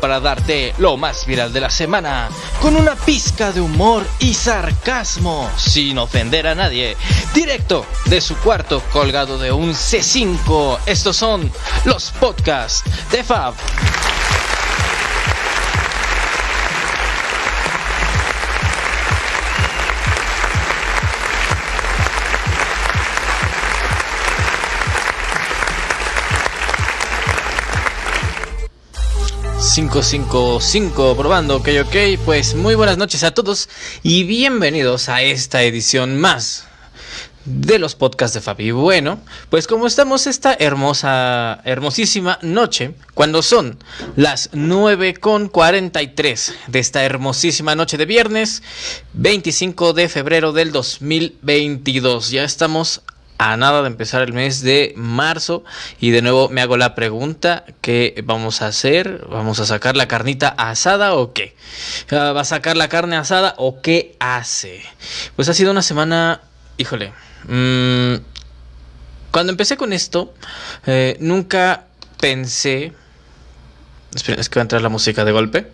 para darte lo más viral de la semana, con una pizca de humor y sarcasmo, sin ofender a nadie, directo de su cuarto colgado de un C5. Estos son los podcasts de Fab. 555 probando, ok, ok. Pues muy buenas noches a todos y bienvenidos a esta edición más de los podcasts de Fabi. Bueno, pues como estamos esta hermosa, hermosísima noche, cuando son las 9 con 43 de esta hermosísima noche de viernes, 25 de febrero del 2022. Ya estamos a nada de empezar el mes de marzo y de nuevo me hago la pregunta ¿qué vamos a hacer? ¿Vamos a sacar la carnita asada o qué? Ah, ¿Va a sacar la carne asada o qué hace? Pues ha sido una semana, híjole, mm, cuando empecé con esto eh, nunca pensé, esperen, es que va a entrar la música de golpe,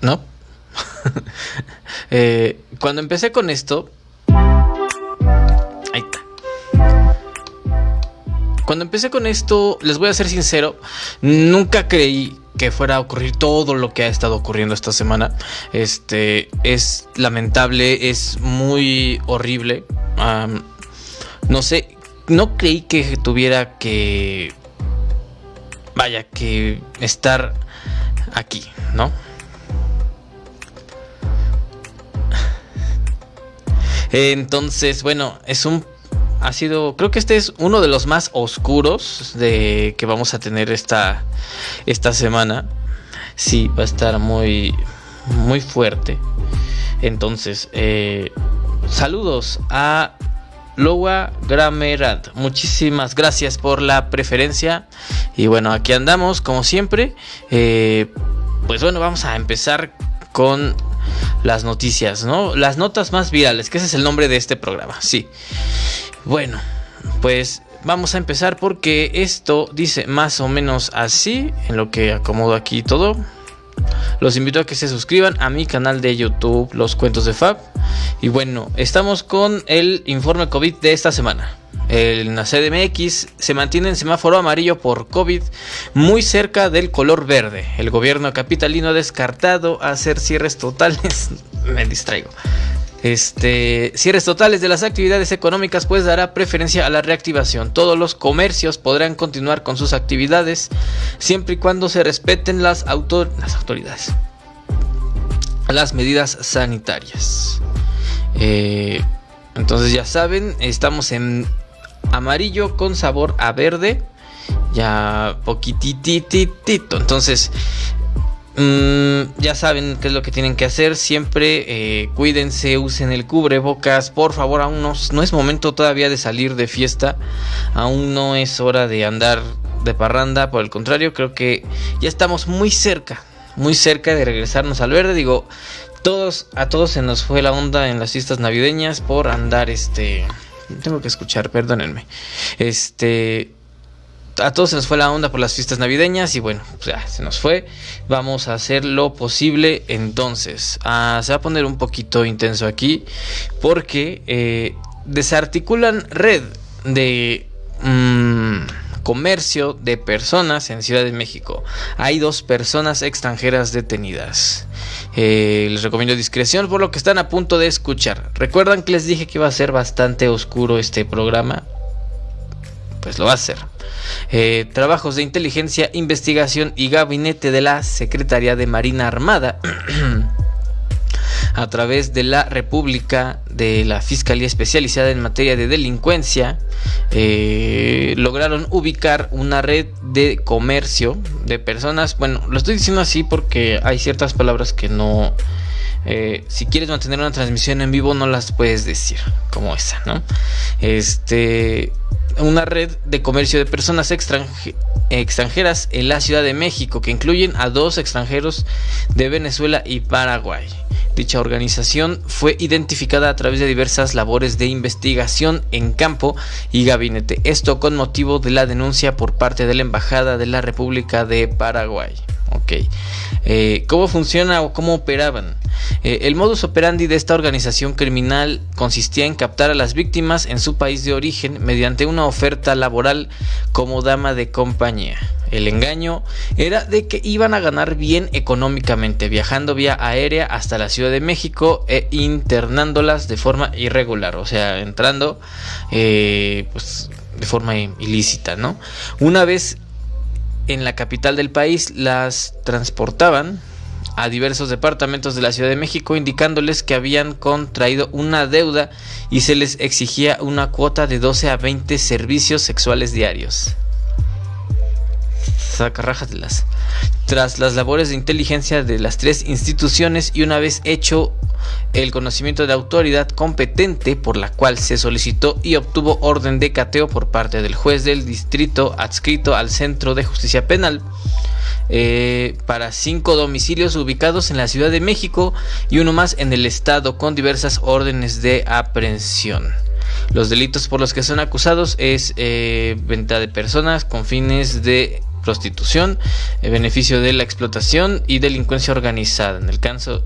¿no? Eh, cuando empecé con esto Cuando empecé con esto, les voy a ser sincero, nunca creí que fuera a ocurrir todo lo que ha estado ocurriendo esta semana. Este es lamentable, es muy horrible. no sé, no creí que tuviera que vaya que estar aquí, ¿no? Entonces, bueno, es un ha sido, creo que este es uno de los más oscuros de que vamos a tener esta esta semana. Sí, va a estar muy muy fuerte. Entonces, eh, saludos a Loa Gramerad. Muchísimas gracias por la preferencia. Y bueno, aquí andamos como siempre. Eh, pues bueno, vamos a empezar con las noticias, ¿no? Las notas más virales, que ese es el nombre de este programa, sí. Bueno, pues vamos a empezar porque esto dice más o menos así, en lo que acomodo aquí todo. Los invito a que se suscriban a mi canal de YouTube, Los Cuentos de Fab. Y bueno, estamos con el informe COVID de esta semana. En la CDMX se mantiene en semáforo amarillo por COVID muy cerca del color verde. El gobierno capitalino ha descartado hacer cierres totales. Me distraigo. Este, cierres totales de las actividades económicas pues dará preferencia a la reactivación. Todos los comercios podrán continuar con sus actividades siempre y cuando se respeten las, autoridades. Las medidas sanitarias. Eh, entonces ya saben, estamos en amarillo con sabor a verde. Ya poquitititito. Entonces, mm, ya saben qué es lo que tienen que hacer. Siempre eh, cuídense, usen el cubrebocas. Por favor, aún no, no es momento todavía de salir de fiesta. Aún no es hora de andar de parranda. Por el contrario, creo que ya estamos muy cerca. Muy cerca de regresarnos al verde. Digo, todos, a todos se nos fue la onda en las fiestas navideñas por andar este tengo que escuchar, perdónenme. Este. A todos se nos fue la onda por las fiestas navideñas y bueno, pues ya se nos fue. Vamos a hacer lo posible entonces. Ah, se va a poner un poquito intenso aquí porque eh, desarticulan red de... Mmm, comercio de personas en Ciudad de México. Hay dos personas extranjeras detenidas. Eh, les recomiendo discreción por lo que están a punto de escuchar. ¿Recuerdan que les dije que iba a ser bastante oscuro este programa? Pues lo va a ser. Eh, trabajos de inteligencia, investigación y gabinete de la Secretaría de Marina Armada a través de la República de la Fiscalía Especializada en Materia de Delincuencia, eh, lograron ubicar una red de comercio de personas. Bueno, lo estoy diciendo así porque hay ciertas palabras que no Eh, si quieres mantener una transmisión en vivo, no las puedes decir, como esa, ¿no? Este, una red de comercio de personas extranjeras en la Ciudad de México, que incluyen a dos extranjeros de Venezuela y Paraguay. Dicha organización fue identificada a través de diversas labores de investigación en campo y gabinete, esto con motivo de la denuncia por parte de la Embajada de la República de Paraguay. Ok. Eh, ¿Cómo funciona o cómo operaban? Eh, el modus operandi de esta organización criminal consistía en captar a las víctimas en su país de origen mediante una oferta laboral como dama de compañía. El engaño era de que iban a ganar bien económicamente viajando vía aérea hasta la Ciudad de México e internándolas de forma irregular, o sea, entrando eh, pues, de forma ilícita, ¿no? Una vez en la capital del país las transportaban a diversos departamentos de la Ciudad de México indicándoles que habían contraído una deuda y se les exigía una cuota de 12 a 20 servicios sexuales diarios. Las Tras las labores de inteligencia de las tres instituciones y una vez hecho el conocimiento de autoridad competente por la cual se solicitó y obtuvo orden de cateo por parte del juez del distrito adscrito al Centro de Justicia Penal eh, para cinco domicilios ubicados en la Ciudad de México y uno más en el estado con diversas órdenes de aprehensión. Los delitos por los que son acusados es eh, venta de personas con fines de prostitución, eh, beneficio de la explotación y delincuencia organizada. En el caso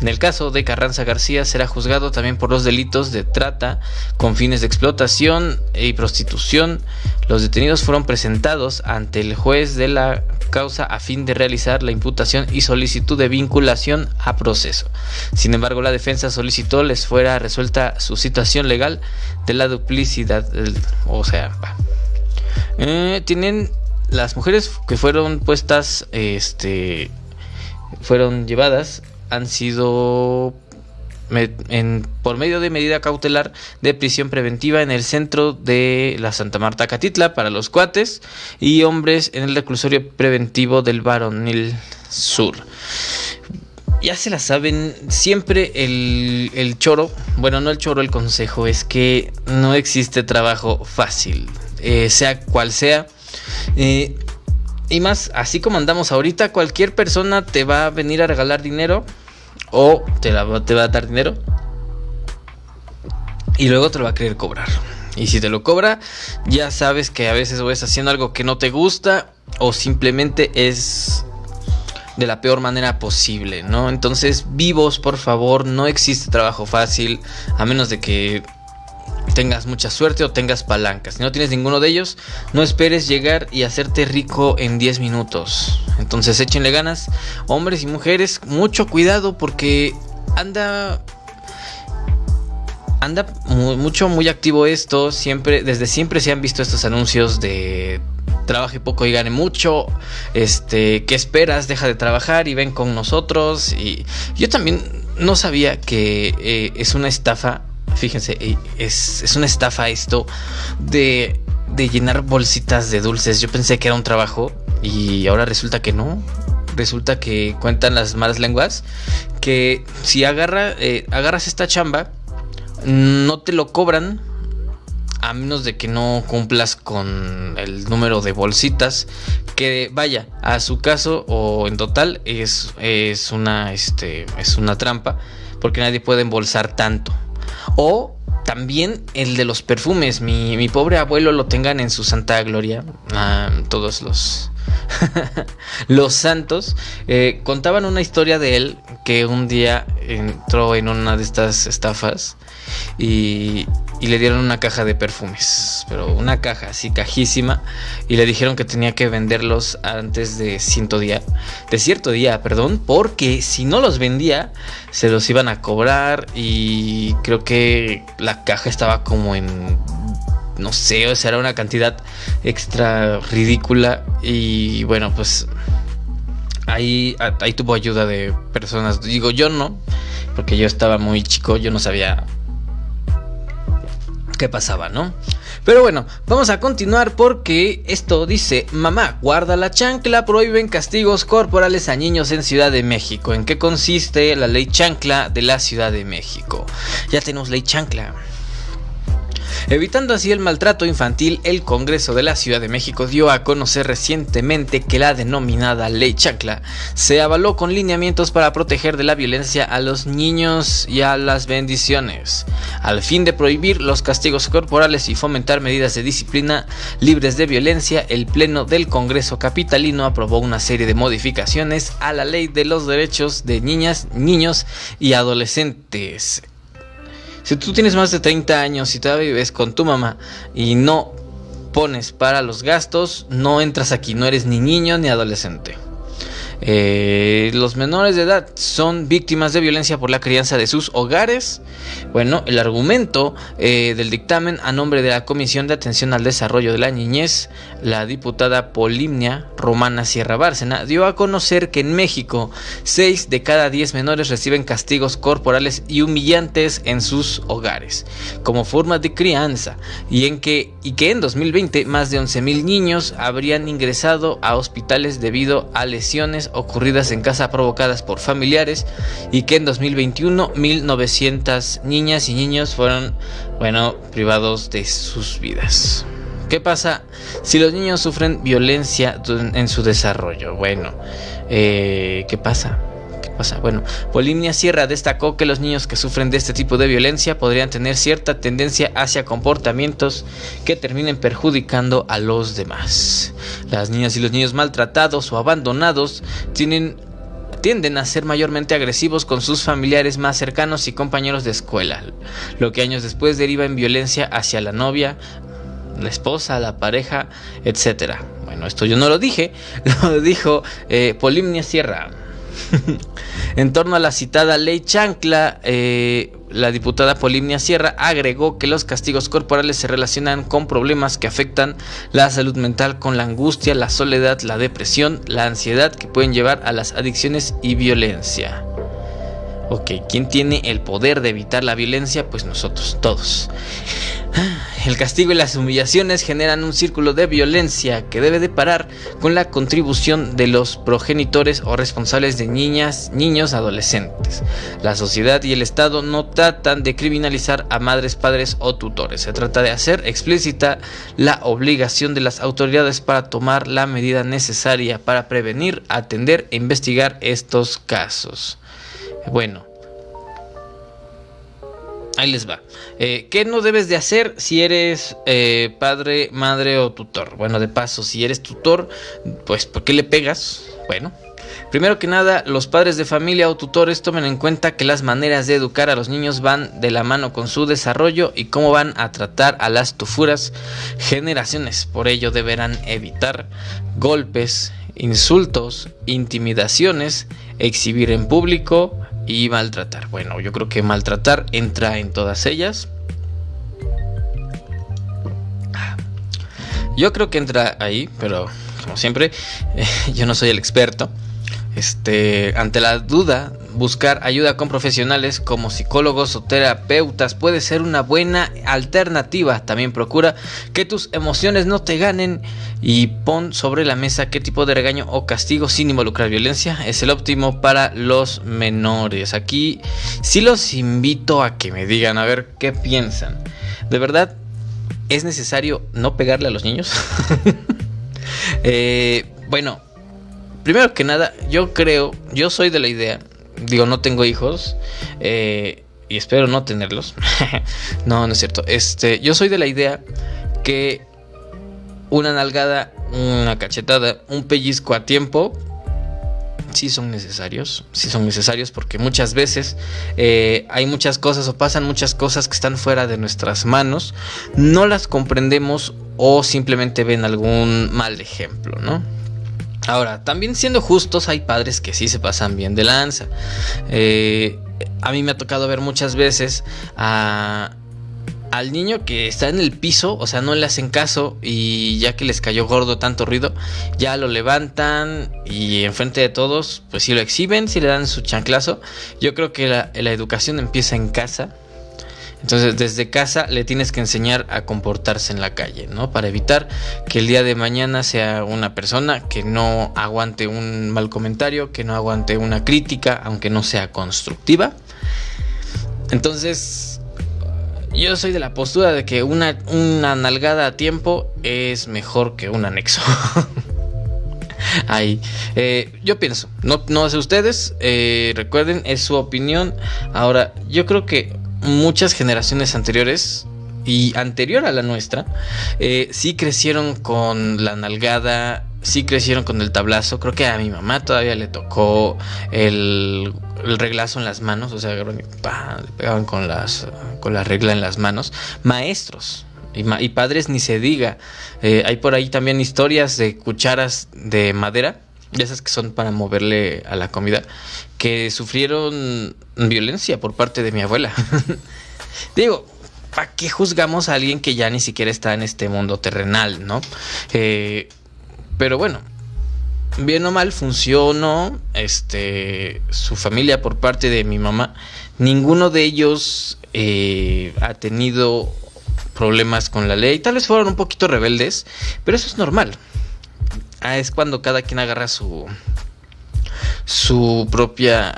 en el caso de Carranza García será juzgado también por los delitos de trata con fines de explotación y prostitución. Los detenidos fueron presentados ante el juez de la causa a fin de realizar la imputación y solicitud de vinculación a proceso. Sin embargo, la defensa solicitó les fuera resuelta su situación legal de la duplicidad, o sea, eh, tienen las mujeres que fueron puestas, este, fueron llevadas han sido por medio de medida cautelar de prisión preventiva en el centro de la Santa Marta Catitla para los cuates y hombres en el reclusorio preventivo del Baronil Sur. Ya se la saben, siempre el, choro, bueno, no el choro, el consejo es que no existe trabajo fácil, eh, sea cual sea. Eh, y más, así como andamos ahorita, cualquier persona te va a venir a regalar dinero o te, te va a dar dinero y luego te lo va a querer cobrar. Y si te lo cobra, ya sabes que a veces vas haciendo algo que no te gusta o simplemente es de la peor manera posible, ¿no? Entonces, vivos, por favor, no existe trabajo fácil, a menos de que tengas mucha suerte o tengas palancas. Si no tienes ninguno de ellos, no esperes llegar y hacerte rico en 10 minutos. Entonces échenle ganas, hombres y mujeres, mucho cuidado porque anda anda mucho muy activo esto, siempre desde siempre se han visto estos anuncios de trabaje poco y gane mucho, este, ¿qué esperas? Deja de trabajar y ven con nosotros y yo también no sabía que eh, es una estafa Fíjense, eh, es, es una estafa esto de, de llenar bolsitas de dulces. Yo pensé que era un trabajo y ahora resulta que no resulta que cuentan las malas lenguas que si agarra, eh, agarras esta chamba, no te lo cobran a menos de que no cumplas con el número de bolsitas que vaya a su caso o en total es, es una este es una trampa porque nadie puede embolsar tanto o también el de los perfumes. Mi, pobre abuelo lo tengan en su santa gloria. Todos los, los santos. Eh, contaban una historia de él que un día entró en una de estas estafas y, y le dieron una caja de perfumes, pero una caja así cajísima y le dijeron que tenía que venderlos antes de cierto día, de cierto día, perdón, porque si no los vendía se los iban a cobrar y creo que la caja estaba como en no sé, o sea, era una cantidad extra ridícula y bueno, pues ahí ahí tuvo ayuda de personas, digo yo no, porque yo estaba muy chico, yo no sabía qué pasaba, ¿no? Pero bueno, vamos a continuar porque esto dice, mamá, guarda la chancla, prohíben castigos corporales a niños en Ciudad de México. ¿En qué consiste la ley chancla de la Ciudad de México? Ya tenemos ley chancla. Evitando así el maltrato infantil, el Congreso de la Ciudad de México dio a conocer recientemente que la denominada Ley Chancla se avaló con lineamientos para proteger de la violencia a los niños y a las bendiciones, al fin de prohibir los castigos corporales y fomentar medidas de disciplina libres de violencia. El Pleno del Congreso Capitalino aprobó una serie de modificaciones a la Ley de los Derechos de Niñas, Niños y Adolescentes si tú tienes más de 30 años y todavía vives con tu mamá y no pones para los gastos, no entras aquí, no eres ni niño ni adolescente. Eh, los menores de edad son víctimas de violencia por la crianza de sus hogares. Bueno, el argumento eh, del dictamen a nombre de la Comisión de Atención al Desarrollo de la Niñez, la diputada Polimnia Romana Sierra Bárcena, dio a conocer que en México 6 de cada 10 menores reciben castigos corporales y humillantes en sus hogares, como forma de crianza, y, en que, y que en 2020 más de 11.000 niños habrían ingresado a hospitales debido a lesiones ocurridas en casa provocadas por familiares y que en 2021 1900 niñas y niños fueron, bueno, privados de sus vidas. ¿Qué pasa si los niños sufren violencia en su desarrollo? Bueno, eh, ¿qué pasa? Bueno, Polimnia Sierra destacó que los niños que sufren de este tipo de violencia podrían tener cierta tendencia hacia comportamientos que terminen perjudicando a los demás. Las niñas y los niños maltratados o abandonados tienen tienden a ser mayormente agresivos con sus familiares más cercanos y compañeros de escuela, lo que años después deriva en violencia hacia la novia, la esposa, la pareja, etc. Bueno, esto yo no lo dije, lo dijo eh, Polimnia Sierra. en torno a la citada ley Chancla, eh, la diputada Polimnia Sierra agregó que los castigos corporales se relacionan con problemas que afectan la salud mental con la angustia, la soledad, la depresión, la ansiedad que pueden llevar a las adicciones y violencia. Ok, ¿quién tiene el poder de evitar la violencia? Pues nosotros, todos. El castigo y las humillaciones generan un círculo de violencia que debe de parar con la contribución de los progenitores o responsables de niñas, niños, adolescentes. La sociedad y el Estado no tratan de criminalizar a madres, padres o tutores. Se trata de hacer explícita la obligación de las autoridades para tomar la medida necesaria para prevenir, atender e investigar estos casos. Bueno, ahí les va. Eh, ¿Qué no debes de hacer si eres eh, padre, madre o tutor? Bueno, de paso, si eres tutor, pues ¿por qué le pegas? Bueno, primero que nada, los padres de familia o tutores tomen en cuenta que las maneras de educar a los niños van de la mano con su desarrollo y cómo van a tratar a las tufuras generaciones. Por ello deberán evitar golpes, insultos, intimidaciones, exhibir en público, y maltratar. Bueno, yo creo que maltratar entra en todas ellas. Yo creo que entra ahí, pero como siempre, yo no soy el experto. Este, ante la duda, buscar ayuda con profesionales como psicólogos o terapeutas puede ser una buena alternativa. También procura que tus emociones no te ganen y pon sobre la mesa qué tipo de regaño o castigo sin involucrar violencia es el óptimo para los menores. Aquí sí los invito a que me digan a ver qué piensan. De verdad, ¿es necesario no pegarle a los niños? eh, bueno, primero que nada, yo creo, yo soy de la idea, digo, no tengo hijos, eh, y espero no tenerlos. no, no es cierto. Este, yo soy de la idea que una nalgada, una cachetada, un pellizco a tiempo, sí son necesarios, sí son necesarios porque muchas veces eh, hay muchas cosas o pasan muchas cosas que están fuera de nuestras manos, no las comprendemos o simplemente ven algún mal ejemplo, ¿no? Ahora, también siendo justos, hay padres que sí se pasan bien de lanza. Eh, a mí me ha tocado ver muchas veces al niño que está en el piso, o sea, no le hacen caso y ya que les cayó gordo tanto ruido, ya lo levantan y enfrente de todos, pues si lo exhiben, si le dan su chanclazo. Yo creo que la educación empieza en casa. Entonces, desde casa le tienes que enseñar a comportarse en la calle, ¿no? Para evitar que el día de mañana sea una persona que no aguante un mal comentario, que no aguante una crítica, aunque no sea constructiva. Entonces, yo soy de la postura de que una, una nalgada a tiempo es mejor que un anexo. Ahí. Eh, yo pienso, no, no sé ustedes, eh, recuerden, es su opinión. Ahora, yo creo que muchas generaciones anteriores y anterior a la nuestra, eh, sí crecieron con la nalgada, sí crecieron con el tablazo. Creo que a mi mamá todavía le tocó el, reglazo en las manos, o sea, le pegaban con, las, con la regla en las manos. Maestros, y, padres ni se diga. Eh, hay por ahí también historias de cucharas de madera, de esas que son para moverle a la comida, que sufrieron violencia por parte de mi abuela. Digo, ¿para qué juzgamos a alguien que ya ni siquiera está en este mundo terrenal, no? Eh, pero bueno, bien o mal funcionó este su familia por parte de mi mamá ninguno de ellos eh, ha tenido problemas con la ley. Tal vez fueron un poquito rebeldes, pero eso es normal. Ah, es cuando cada quien agarra su su propia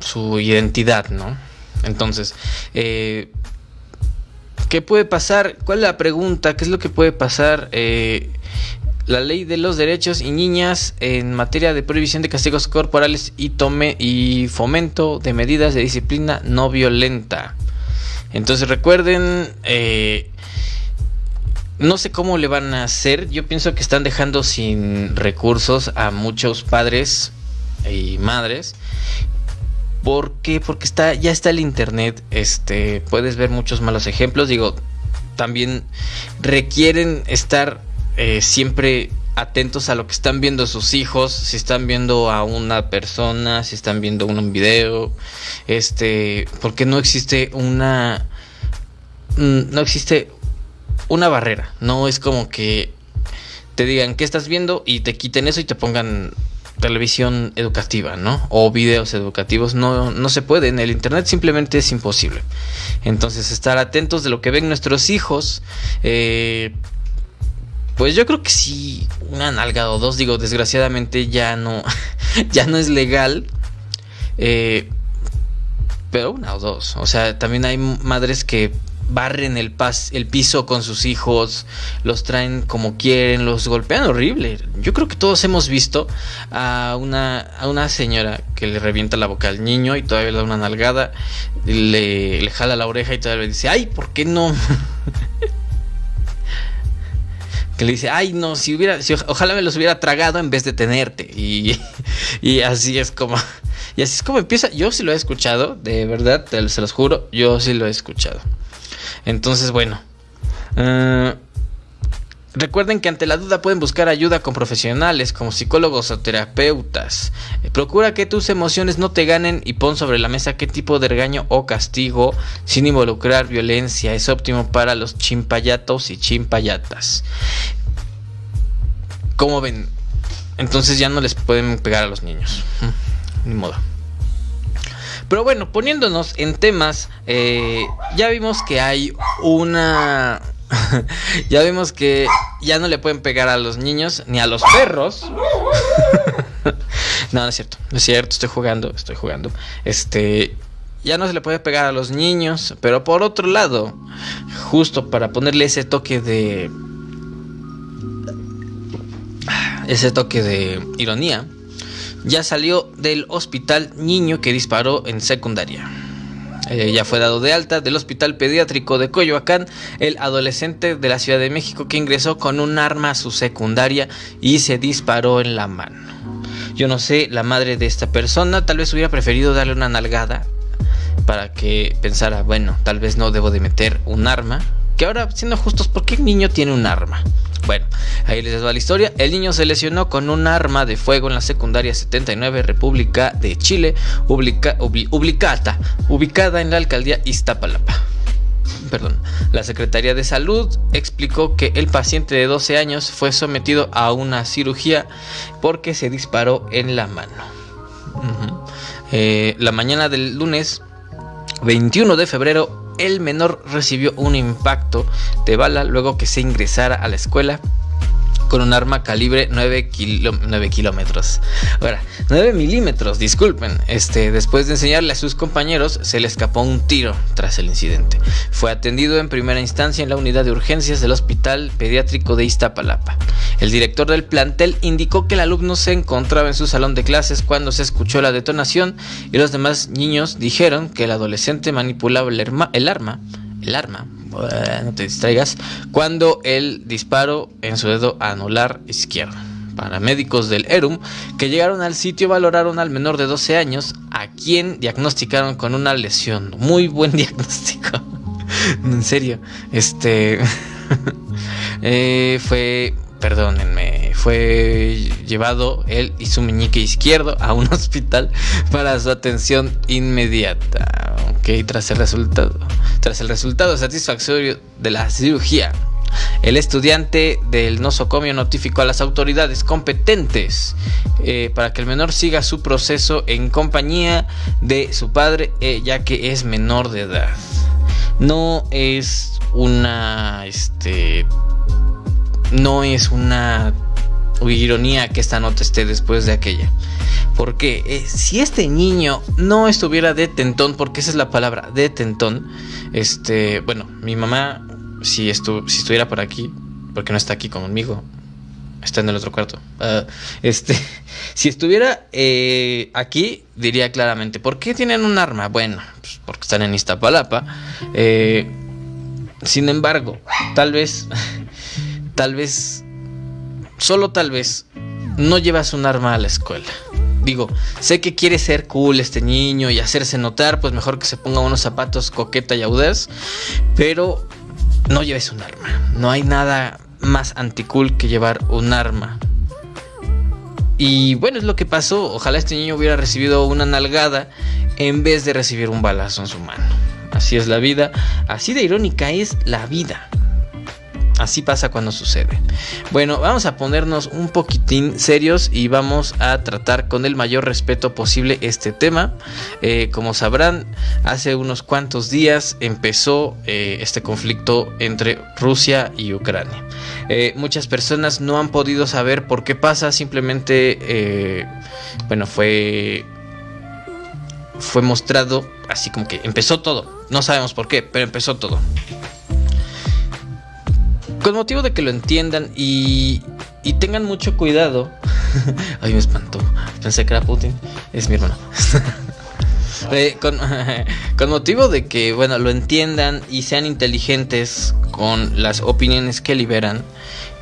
su identidad, ¿no? Entonces, eh, ¿qué puede pasar? ¿Cuál es la pregunta? ¿Qué es lo que puede pasar? Eh, la ley de los derechos y niñas en materia de prohibición de castigos corporales y tome y fomento de medidas de disciplina no violenta. Entonces recuerden, eh, no sé cómo le van a hacer. Yo pienso que están dejando sin recursos a muchos padres y madres. ¿Por qué? Porque está, ya está el internet. Este, puedes ver muchos malos ejemplos. Digo, también requieren estar eh, siempre atentos a lo que están viendo sus hijos, si están viendo a una persona, si están viendo un video, este, porque no existe una, mm, no existe una barrera, no es como que te digan qué estás viendo y te quiten eso y te pongan televisión educativa, ¿no? O videos educativos, no, no se puede, en el Internet simplemente es imposible. Entonces, estar atentos de lo que ven nuestros hijos, eh, pues yo creo que sí, una nalga o dos, digo, desgraciadamente ya no, ya no es legal. Eh, pero una o dos. O sea, también hay madres que barren el, el piso con sus hijos, los traen como quieren, los golpean horrible. Yo creo que todos hemos visto a una, a una señora que le revienta la boca al niño y todavía le da una nalgada, le, le jala la oreja y todavía le dice, ay, ¿por qué no? que le dice, ay, no, si hubiera, si, ojalá me los hubiera tragado en vez de tenerte. Y, y, así es como, y así es como empieza. Yo sí lo he escuchado, de verdad, se los juro, yo sí lo he escuchado. Entonces, bueno. Uh, Recuerden que ante la duda pueden buscar ayuda con profesionales como psicólogos o terapeutas. Eh, procura que tus emociones no te ganen y pon sobre la mesa qué tipo de regaño o castigo sin involucrar violencia es óptimo para los chimpayatos y chimpayatas. ¿Cómo ven? Entonces ya no les pueden pegar a los niños. Ni modo. Pero bueno, poniéndonos en temas, eh, ya vimos que hay una ya vimos que ya no le pueden pegar a los niños ni a los perros. no, no es cierto, no es cierto, estoy jugando, estoy jugando. Este, ya no se le puede pegar a los niños, pero por otro lado, justo para ponerle ese toque de ese toque de ironía, ya salió del hospital niño que disparó en secundaria. Eh, ya fue dado de alta del Hospital Pediátrico de Coyoacán el adolescente de la Ciudad de México que ingresó con un arma a su secundaria y se disparó en la mano. Yo no sé, la madre de esta persona tal vez hubiera preferido darle una nalgada para que pensara, bueno, tal vez no debo de meter un arma. Que ahora, siendo justos, ¿por qué el niño tiene un arma? Bueno, ahí les va la historia. El niño se lesionó con un arma de fuego en la secundaria 79 República de Chile, ubicada, ubicada en la alcaldía Iztapalapa. Perdón. La Secretaría de Salud explicó que el paciente de 12 años fue sometido a una cirugía porque se disparó en la mano. Eh, la mañana del lunes 21 de febrero el menor recibió un impacto de bala luego que se ingresara a la escuela con un arma calibre 9, kilómetros. Ahora, 9 milímetros, disculpen. Este, después de enseñarle a sus compañeros, se le escapó un tiro tras el incidente. Fue atendido en primera instancia en la unidad de urgencias del Hospital Pediátrico de Iztapalapa. El director del plantel indicó que el alumno se encontraba en su salón de clases cuando se escuchó la detonación y los demás niños dijeron que el adolescente manipulaba el, el arma, el arma no te distraigas, cuando el disparo en su dedo anular izquierdo. Paramédicos del ERUM que llegaron al sitio valoraron al menor de 12 años, a quien diagnosticaron con una lesión. Muy buen diagnóstico. en serio, este eh, fue perdónenme, fue llevado él y su meñique izquierdo a un hospital para su atención inmediata. Ok, tras el resultado, tras el resultado satisfactorio de la cirugía, el estudiante del nosocomio notificó a las autoridades competentes eh, para que el menor siga su proceso en compañía de su padre, eh, ya que es menor de edad. No es una este, no es una ironía que esta nota esté después de aquella. Porque eh, si este niño no estuviera detentón, porque esa es la palabra, detentón, este, bueno, mi mamá, si, estu si estuviera por aquí, porque no está aquí conmigo, está en el otro cuarto, ah, este, si estuviera eh, aquí, diría claramente, ¿por qué tienen un arma? Bueno, pues porque están en Iztapalapa. Eh, sin embargo, tal vez tal vez, solo tal vez, no llevas un arma a la escuela. Digo, sé que quiere ser cool este niño y hacerse notar, pues mejor que se ponga unos zapatos coqueta y audaz, pero no lleves un arma. No hay nada más anticool que llevar un arma. Y bueno, es lo que pasó. Ojalá este niño hubiera recibido una nalgada en vez de recibir un balazo en su mano. Así es la vida, así de irónica es la vida. Así pasa cuando sucede. Bueno, vamos a ponernos un poquitín serios y vamos a tratar con el mayor respeto posible este tema. Eh, como sabrán, hace unos cuantos días empezó eh, este conflicto entre Rusia y Ucrania. Eh, muchas personas no han podido saber por qué pasa, simplemente, bueno, fue fue mostrado así como que empezó todo. No sabemos por qué, pero empezó todo. Con motivo de que lo entiendan y, y tengan mucho cuidado. Ay, me espantó. Pensé que era Putin. Es mi hermano. Eh, con, con, motivo de que, bueno, lo entiendan y sean inteligentes con las opiniones que liberan.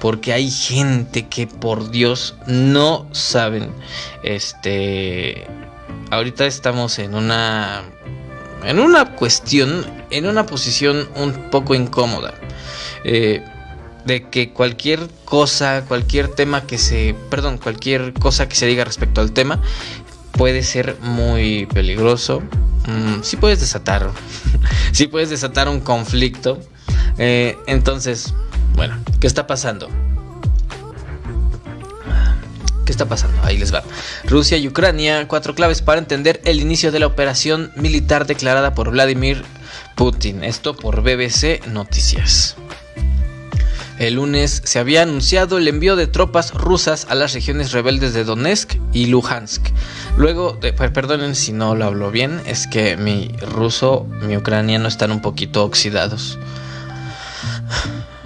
Porque hay gente que, por Dios, no saben. Este. Ahorita estamos en una. En una cuestión. En una posición un poco incómoda. Eh, de que cualquier cosa, cualquier tema que se, perdón, cualquier cosa que se diga respecto al tema puede ser muy peligroso. Mm, sí puedes desatar, sí puedes desatar un conflicto. Eh, entonces, bueno, ¿qué está pasando? ¿Qué está pasando? Ahí les va. Rusia y Ucrania, cuatro claves para entender el inicio de la operación militar declarada por Vladimir Putin. Esto por BBC Noticias. El lunes se había anunciado el envío de tropas rusas a las regiones rebeldes de Donetsk y Luhansk. Luego, de, perdonen si no lo hablo bien, es que mi ruso, mi ucraniano están un poquito oxidados.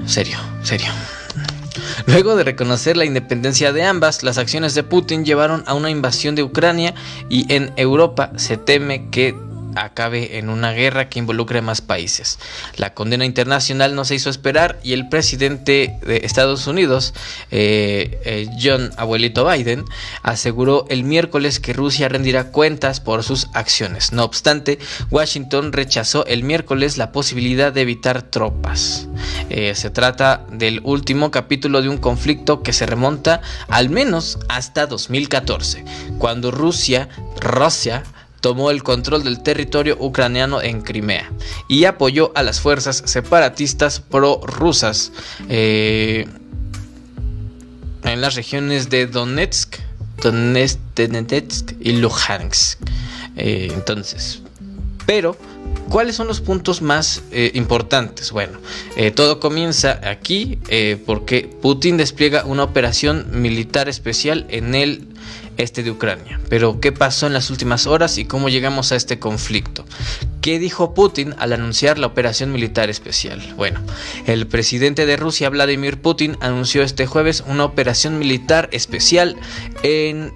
Serio, serio. Luego de reconocer la independencia de ambas, las acciones de Putin llevaron a una invasión de Ucrania y en Europa se teme que acabe en una guerra que involucre a más países. La condena internacional no se hizo esperar y el presidente de Estados Unidos, eh, eh, John Abuelito Biden, aseguró el miércoles que Rusia rendirá cuentas por sus acciones. No obstante, Washington rechazó el miércoles la posibilidad de evitar tropas. Eh, se trata del último capítulo de un conflicto que se remonta al menos hasta 2014, cuando Rusia, Rusia tomó el control del territorio ucraniano en Crimea y apoyó a las fuerzas separatistas prorrusas eh, en las regiones de Donetsk, Donetsk, y Luhansk. Eh, entonces, Pero ¿Cuáles son los puntos más eh, importantes? Bueno, eh, todo comienza aquí porque Putin despliega una operación militar especial en el este de Ucrania. Pero, ¿qué pasó en las últimas horas y cómo llegamos a este conflicto? ¿Qué dijo Putin al anunciar la operación militar especial? Bueno, el presidente de Rusia, Vladimir Putin, anunció este jueves una operación militar especial en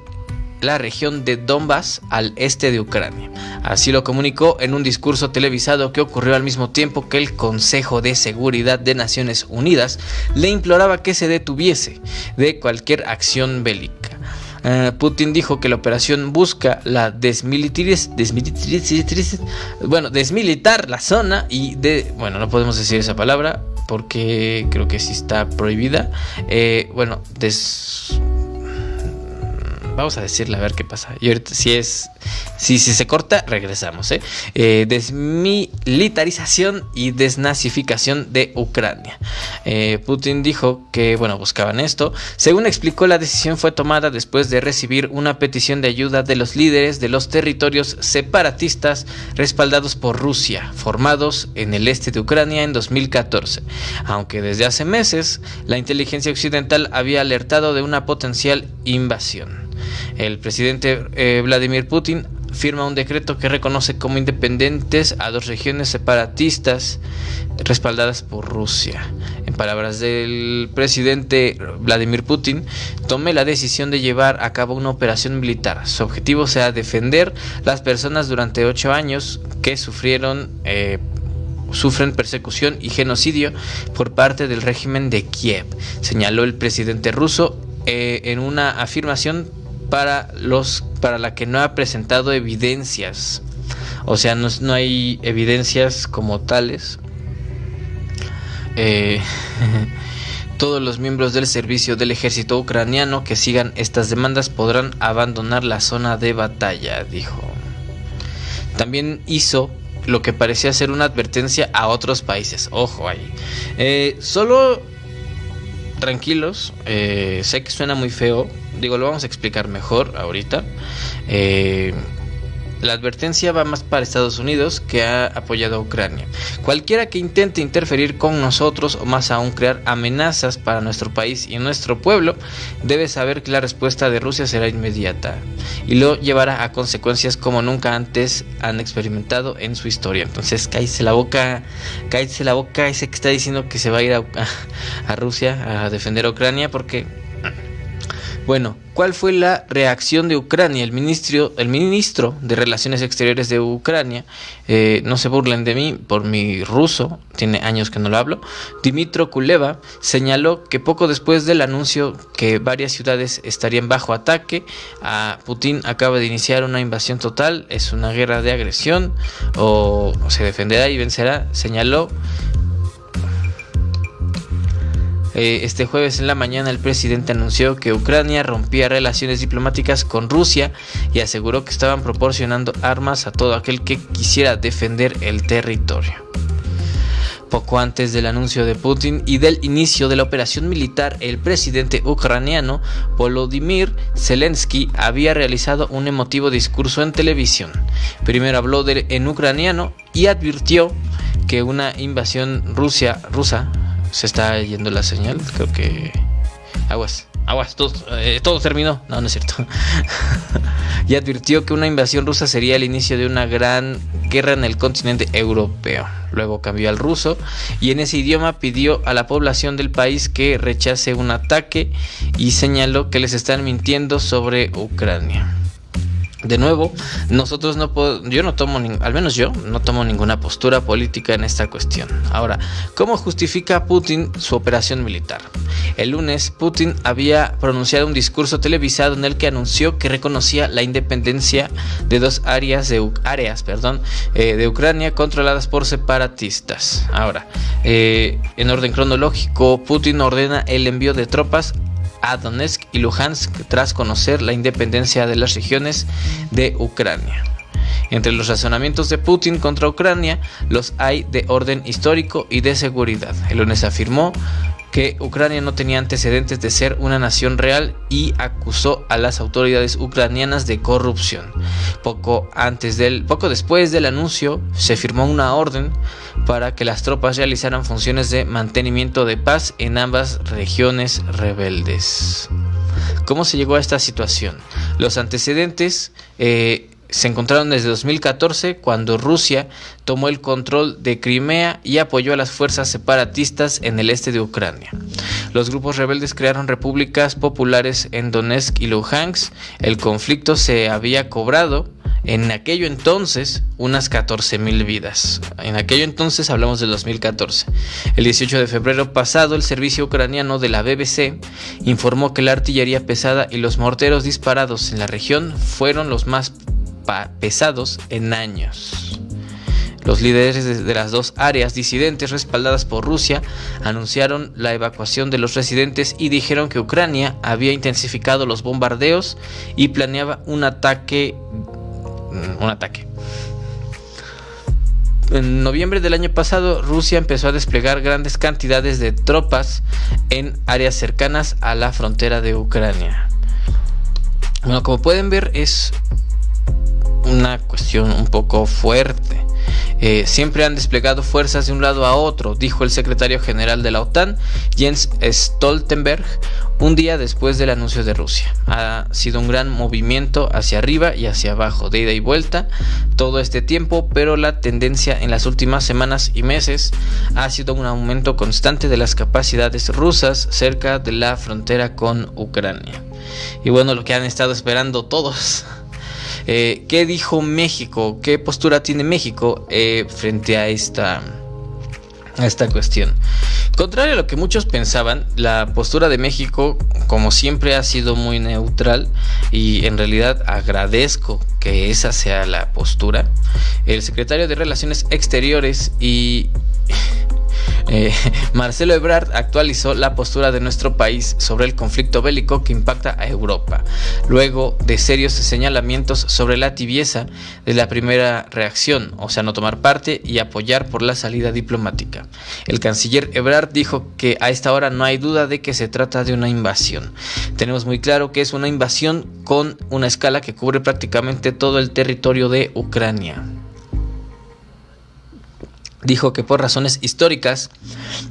la región de Donbass al este de Ucrania. Así lo comunicó en un discurso televisado que ocurrió al mismo tiempo que el Consejo de Seguridad de Naciones Unidas le imploraba que se detuviese de cualquier acción bélica. Eh, Putin dijo que la operación busca la desmilitariz, bueno, desmilitar la zona y de, bueno, no podemos decir esa palabra porque creo que sí está prohibida. Eh, bueno, des Vamos a decirle a ver qué pasa. Si es. Si, si se corta, regresamos. ¿eh? ¿eh? desmilitarización y desnazificación de Ucrania. Eh, Putin dijo que, bueno, buscaban esto. Según explicó, la decisión fue tomada después de recibir una petición de ayuda de los líderes de los territorios separatistas respaldados por Rusia, formados en el este de Ucrania en 2014. Aunque desde hace meses la inteligencia occidental había alertado de una potencial invasión. El presidente eh, Vladimir Putin firma un decreto que reconoce como independientes a dos regiones separatistas respaldadas por Rusia. En palabras del presidente Vladimir Putin, tomé la decisión de llevar a cabo una operación militar. Su objetivo será defender las personas durante ocho años que sufrieron eh, sufren persecución y genocidio por parte del régimen de Kiev, señaló el presidente ruso eh, en una afirmación para los para la que no ha presentado evidencias. O sea, no, hay evidencias como tales. Eh, todos los miembros del servicio del ejército ucraniano que sigan estas demandas podrán abandonar la zona de batalla, dijo. También hizo lo que parecía ser una advertencia a otros países. Ojo ahí. Eh, solo tranquilos, eh, sé que suena muy feo, digo, lo vamos a explicar mejor ahorita. Eh, la advertencia va más para Estados Unidos que ha apoyado a Ucrania. Cualquiera que intente interferir con nosotros o más aún crear amenazas para nuestro país y nuestro pueblo debe saber que la respuesta de Rusia será inmediata y lo llevará a consecuencias como nunca antes han experimentado en su historia. Entonces cállese la boca, cállese la boca ese que está diciendo que se va a ir a, a Rusia a defender a Ucrania porque bueno, ¿cuál fue la reacción de Ucrania? El ministro, el ministro de Relaciones Exteriores de Ucrania, eh, no se burlen de mí por mi ruso, tiene años que no lo hablo, Dimitro Kuleva señaló que poco después del anuncio que varias ciudades estarían bajo ataque, a Putin acaba de iniciar una invasión total, es una guerra de agresión o se defenderá y vencerá, señaló eh, este jueves en la mañana el presidente anunció que Ucrania rompía relaciones diplomáticas con Rusia y aseguró que estaban proporcionando armas a todo aquel que quisiera defender el territorio. Poco antes del anuncio de Putin y del inicio de la operación militar, el presidente ucraniano Volodymyr Zelensky había realizado un emotivo discurso en televisión. Primero habló en ucraniano y advirtió que una invasión rusa se está yendo la señal. Creo que. Aguas, aguas, todo, eh, terminó. No, no es cierto. y advirtió que una invasión rusa sería el inicio de una gran guerra en el continente europeo. Luego cambió al ruso y en ese idioma pidió a la población del país que rechace un ataque y señaló que les están mintiendo sobre Ucrania. De nuevo, nosotros no puedo, yo no tomo, al menos yo, no tomo ninguna postura política en esta cuestión. Ahora, ¿cómo justifica Putin su operación militar? El lunes, Putin había pronunciado un discurso televisado en el que anunció que reconocía la independencia de dos áreas de, áreas, eh, de Ucrania controladas por separatistas. Ahora, eh, en orden cronológico, Putin ordena el envío de tropas a y Luhansk tras conocer la independencia de las regiones de Ucrania. Entre los razonamientos de Putin contra Ucrania los hay de orden histórico y de seguridad. El lunes afirmó que Ucrania no tenía antecedentes de ser una nación real y acusó a las autoridades ucranianas de corrupción. Poco antes del poco después del anuncio se firmó una orden para que las tropas realizaran funciones de mantenimiento de paz en ambas regiones rebeldes. ¿Cómo se llegó a esta situación? Los antecedentes eh, se encontraron desde 2014 cuando Rusia tomó el control de Crimea y apoyó a las fuerzas separatistas en el este de Ucrania. Los grupos rebeldes crearon repúblicas populares en Donetsk y Luhansk. El conflicto se había cobrado en aquello entonces unas 14.000 vidas. En aquello entonces hablamos del 2014. El 18 de febrero pasado el servicio ucraniano de la BBC informó que la artillería pesada y los morteros disparados en la región fueron los más pesados en años. Los líderes de las dos áreas disidentes respaldadas por Rusia anunciaron la evacuación de los residentes y dijeron que Ucrania había intensificado los bombardeos y planeaba un ataque un ataque. En noviembre del año pasado, Rusia empezó a desplegar grandes cantidades de tropas en áreas cercanas a la frontera de Ucrania. Bueno, como pueden ver, es una cuestión un poco fuerte. Eh, siempre han desplegado fuerzas de un lado a otro, dijo el secretario general de la OTAN, Jens Stoltenberg, un día después del anuncio de Rusia. Ha sido un gran movimiento hacia arriba y hacia abajo, de ida y vuelta, todo este tiempo, pero la tendencia en las últimas semanas y meses ha sido un aumento constante de las capacidades rusas cerca de la frontera con Ucrania. Y bueno, lo que han estado esperando todos. Eh, ¿Qué dijo México? ¿Qué postura tiene México eh, frente a esta, a esta cuestión? Contrario a lo que muchos pensaban, la postura de México, como siempre, ha sido muy neutral y en realidad agradezco que esa sea la postura. El secretario de Relaciones Exteriores y eh, Marcelo Ebrard actualizó la postura de nuestro país sobre el conflicto bélico que impacta a Europa, luego de serios señalamientos sobre la tibieza de la primera reacción, o sea, no tomar parte y apoyar por la salida diplomática. El canciller Ebrard dijo que a esta hora no hay duda de que se trata de una invasión. Tenemos muy claro que es una invasión con una escala que cubre prácticamente todo el territorio de Ucrania dijo que por razones históricas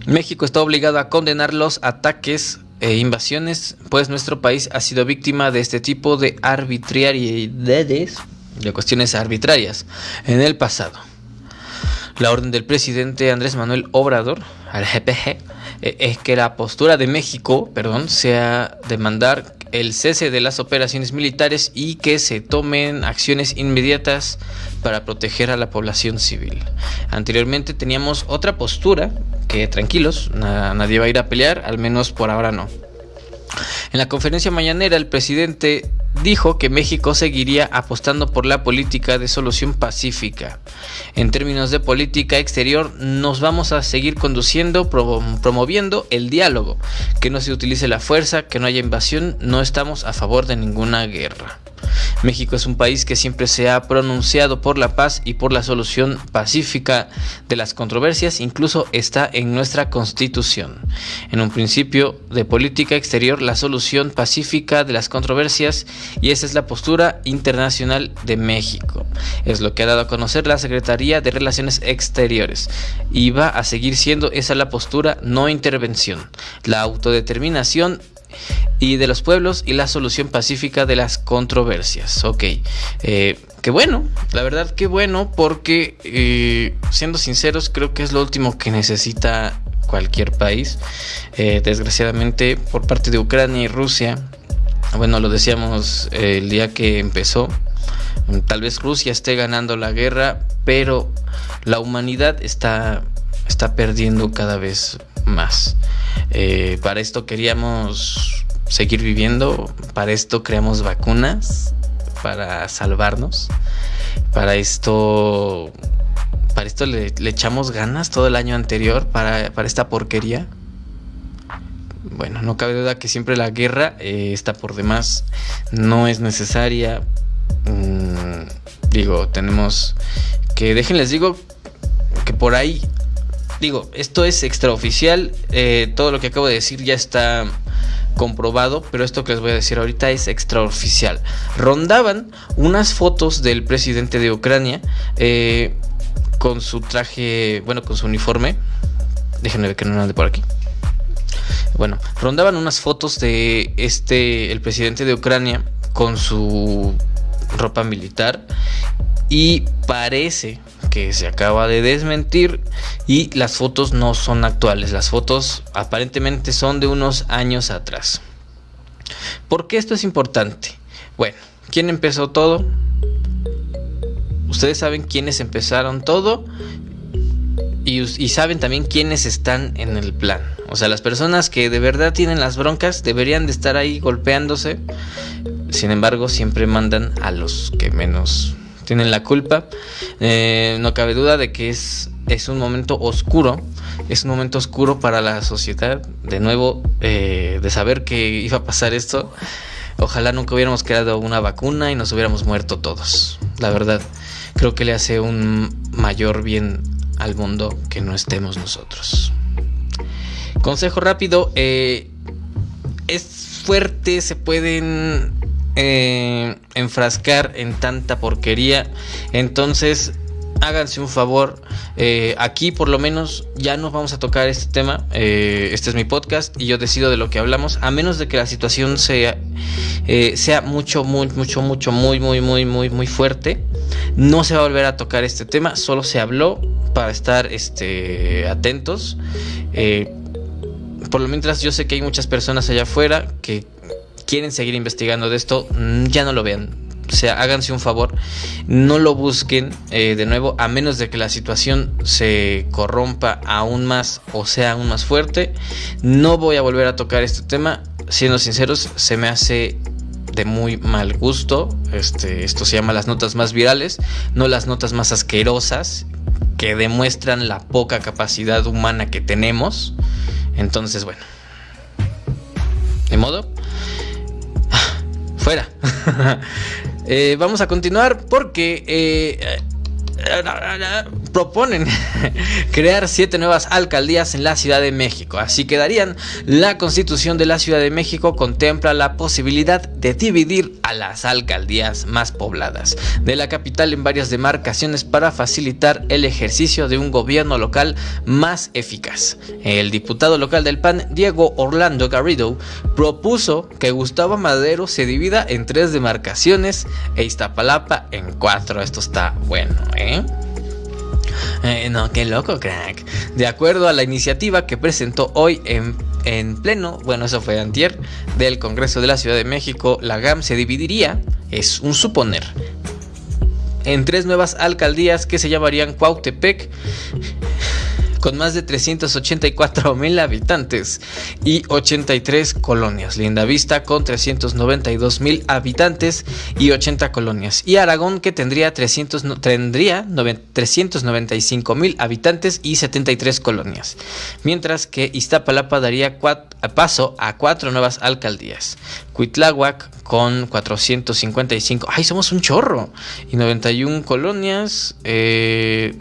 México está obligado a condenar los ataques e invasiones, pues nuestro país ha sido víctima de este tipo de arbitrariedades, de cuestiones arbitrarias, en el pasado. La orden del presidente Andrés Manuel Obrador, al GPG, es que la postura de México, perdón, sea demandar el cese de las operaciones militares y que se tomen acciones inmediatas para proteger a la población civil. Anteriormente teníamos otra postura que tranquilos, nadie va a ir a pelear, al menos por ahora no. En la conferencia mañanera el presidente dijo que México seguiría apostando por la política de solución pacífica. En términos de política exterior, nos vamos a seguir conduciendo, promoviendo el diálogo, que no se utilice la fuerza, que no haya invasión, no estamos a favor de ninguna guerra. México es un país que siempre se ha pronunciado por la paz y por la solución pacífica de las controversias, incluso está en nuestra constitución. En un principio de política exterior, la solución pacífica de las controversias y esa es la postura internacional de México. Es lo que ha dado a conocer la Secretaría de Relaciones Exteriores y va a seguir siendo esa la postura, no intervención. La autodeterminación y de los pueblos y la solución pacífica de las controversias. Ok, eh, qué bueno, la verdad qué bueno porque eh, siendo sinceros creo que es lo último que necesita cualquier país. Eh, desgraciadamente por parte de Ucrania y Rusia, bueno, lo decíamos el día que empezó, tal vez Rusia esté ganando la guerra, pero la humanidad está, está perdiendo cada vez más. Eh, para esto queríamos seguir viviendo, para esto creamos vacunas, para salvarnos, para esto, para esto le, echamos ganas todo el año anterior para, esta porquería. Bueno, no cabe duda que siempre la guerra eh, está por demás, no es necesaria. Mm, digo, tenemos que, déjenles digo que por ahí digo, esto es extraoficial, eh, todo lo que acabo de decir ya está comprobado, pero esto que les voy a decir ahorita es extraoficial. Rondaban unas fotos del presidente de Ucrania eh, con su traje, bueno, con su uniforme. Déjenme ver que no ande por aquí. Bueno, rondaban unas fotos de este, el presidente de Ucrania con su ropa militar y parece que se acaba de desmentir y las fotos no son actuales. Las fotos aparentemente son de unos años atrás. ¿Por qué esto es importante? Bueno, ¿quién empezó todo? Ustedes saben quiénes empezaron todo y, y, saben también quiénes están en el plan. O sea, las personas que de verdad tienen las broncas deberían de estar ahí golpeándose. Sin embargo, siempre mandan a los que menos tienen la culpa. Eh, no cabe duda de que es, es un momento oscuro, es un momento oscuro para la sociedad, de nuevo, eh, de saber que iba a pasar esto. Ojalá nunca hubiéramos creado una vacuna y nos hubiéramos muerto todos. La verdad, creo que le hace un mayor bien al mundo que no estemos nosotros. Consejo rápido, eh, es fuerte, se pueden eh, enfrascar en tanta porquería. Entonces, háganse un favor. Eh, aquí por lo menos ya no vamos a tocar este tema. Eh, este es mi podcast y yo decido de lo que hablamos. A menos de que la situación sea, sea mucho, muy, mucho, mucho, muy, muy, muy, muy, muy fuerte. No se va a volver a tocar este tema. Solo se habló para estar este, atentos. por lo mientras yo sé que hay muchas personas allá afuera que quieren seguir investigando de esto, mm, ya no lo vean. O sea, háganse un favor, no lo busquen eh, de nuevo, a menos de que la situación se corrompa aún más o sea aún más fuerte. No voy a volver a tocar este tema. Siendo sinceros, se me hace de muy mal gusto. Este, esto se llama las notas más virales, no las notas más asquerosas que demuestran la poca capacidad humana que tenemos. Entonces, bueno. De modo, fuera. Eh, vamos a continuar porque eh, proponen crear siete nuevas alcaldías en la Ciudad de México. Así quedarían. La Constitución de la Ciudad de México contempla la posibilidad de dividir a las alcaldías más pobladas de la capital en varias demarcaciones para facilitar el ejercicio de un gobierno local más eficaz. El diputado local del PAN, Diego Orlando Garrido, propuso que Gustavo Madero se divida en tres demarcaciones e Iztapalapa en cuatro. Esto está bueno, ¿eh? Eh, no, qué loco, crack. De acuerdo a la iniciativa que presentó hoy en, en pleno, bueno, eso fue antier, del Congreso de la Ciudad de México, la GAM se dividiría, es un suponer, en tres nuevas alcaldías que se llamarían Cuautepec, con más de 384 mil habitantes y 83 colonias. Linda Vista con 392 mil habitantes y 80 colonias. Y Aragón que tendría, 300, tendría 395 mil habitantes y 73 colonias. Mientras que Iztapalapa daría paso a cuatro nuevas alcaldías. Cuitláhuac con 455, ay, somos un chorro, y 91 colonias, eh,